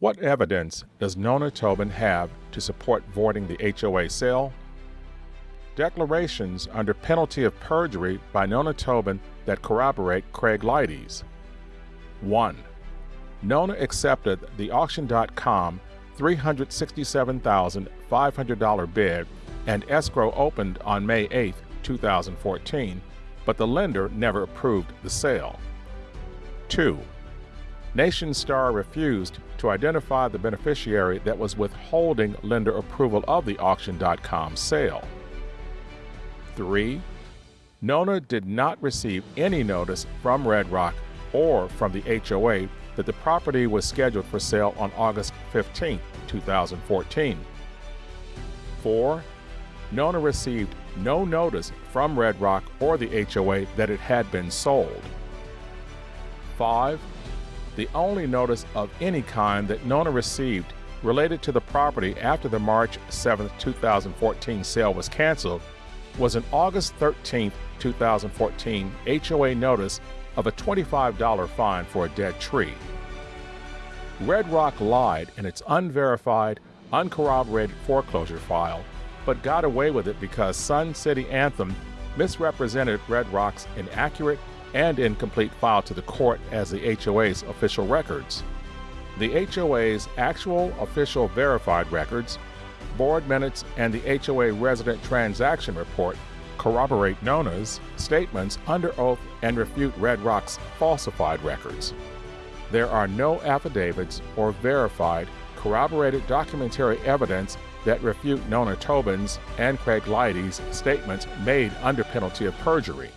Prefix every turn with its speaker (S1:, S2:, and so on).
S1: What evidence does Nona Tobin have to support voiding the HOA sale? Declarations under penalty of perjury by Nona Tobin that corroborate Craig Leidy's. 1. Nona accepted the Auction.com $367,500 bid and escrow opened on May 8, 2014, but the lender never approved the sale. 2. Nationstar refused to identify the beneficiary that was withholding lender approval of the Auction.com sale. 3. Nona did not receive any notice from Red Rock or from the HOA that the property was scheduled for sale on August 15, 2014. 4. Nona received no notice from Red Rock or the HOA that it had been sold. 5. The only notice of any kind that Nona received related to the property after the March 7, 2014 sale was canceled was an August 13, 2014 HOA notice of a $25 fine for a dead tree. Red Rock lied in its unverified, uncorroborated foreclosure file, but got away with it because Sun City Anthem misrepresented Red Rock's inaccurate and incomplete file to the court as the HOA's official records. The HOA's actual official verified records, board minutes, and the HOA resident transaction report corroborate Nona's statements under oath and refute Red Rock's falsified records. There are no affidavits or verified, corroborated documentary evidence that refute Nona Tobin's and Craig Leidy's statements made under penalty of perjury.